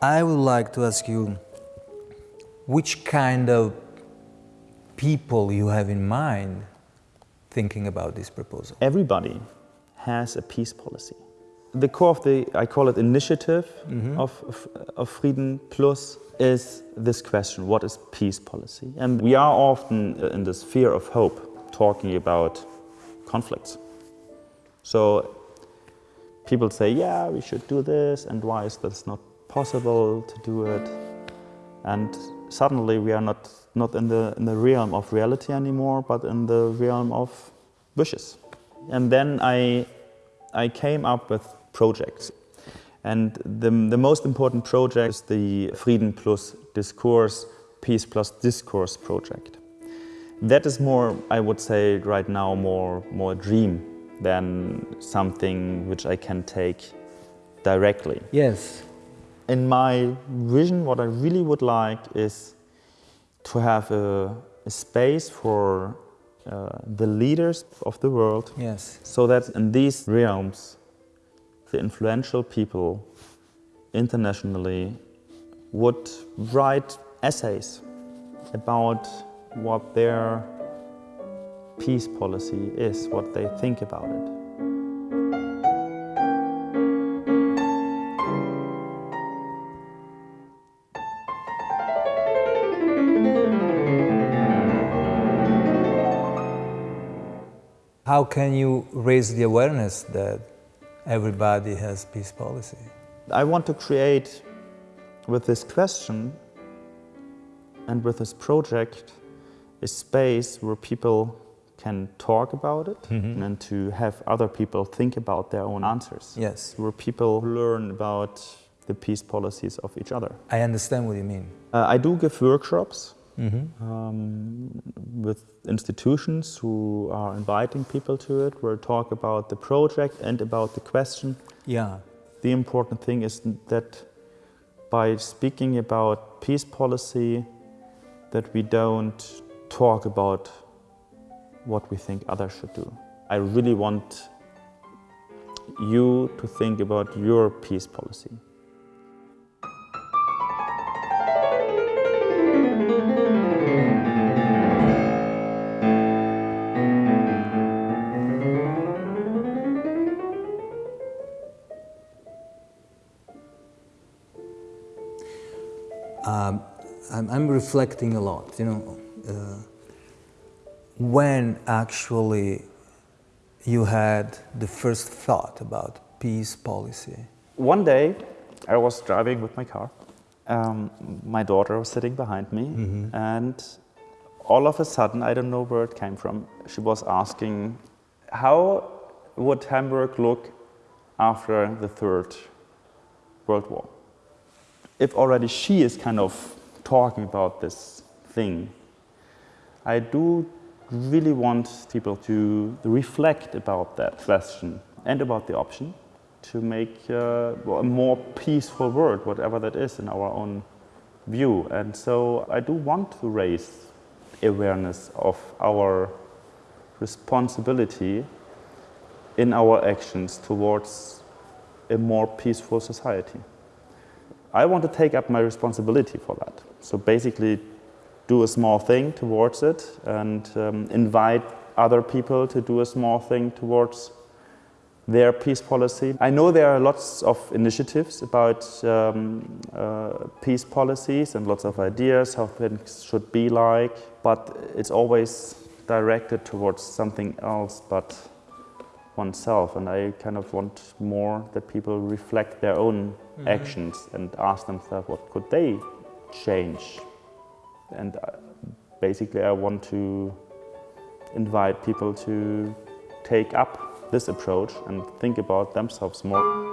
I would like to ask you which kind of people you have in mind thinking about this proposal. Everybody has a peace policy. The core of the, I call it initiative mm -hmm. of, of, of Frieden Plus is this question, what is peace policy? And we are often in the sphere of hope talking about conflicts. So people say, yeah, we should do this, and why is this not possible to do it? And suddenly we are not, not in, the, in the realm of reality anymore, but in the realm of wishes. And then I, I came up with projects. And the, the most important project is the Frieden plus Discourse, Peace plus Discourse project. That is more, I would say right now, more, more a dream than something which I can take directly. Yes. In my vision, what I really would like is to have a, a space for uh, the leaders of the world. Yes. So that in these realms, the influential people internationally would write essays about what their peace policy is, what they think about it. How can you raise the awareness that everybody has peace policy? I want to create, with this question and with this project, a space where people can talk about it mm -hmm. and to have other people think about their own answers. Yes. Where people learn about the peace policies of each other. I understand what you mean. Uh, I do give workshops mm -hmm. um, with institutions who are inviting people to it, where I talk about the project and about the question. Yeah. The important thing is that by speaking about peace policy, that we don't talk about what we think others should do. I really want you to think about your peace policy. Um, I'm, I'm reflecting a lot, you know, uh, when actually you had the first thought about peace policy? One day I was driving with my car. Um, my daughter was sitting behind me mm -hmm. and all of a sudden, I don't know where it came from, she was asking how would Hamburg look after the Third World War? If already she is kind of talking about this thing. I do really want people to reflect about that question and about the option to make uh, a more peaceful world, whatever that is in our own view. And so I do want to raise awareness of our responsibility in our actions towards a more peaceful society. I want to take up my responsibility for that. So basically do a small thing towards it and um, invite other people to do a small thing towards their peace policy. I know there are lots of initiatives about um, uh, peace policies and lots of ideas how things should be like, but it's always directed towards something else but oneself. And I kind of want more that people reflect their own mm -hmm. actions and ask themselves what could they change and uh, basically I want to invite people to take up this approach and think about themselves more.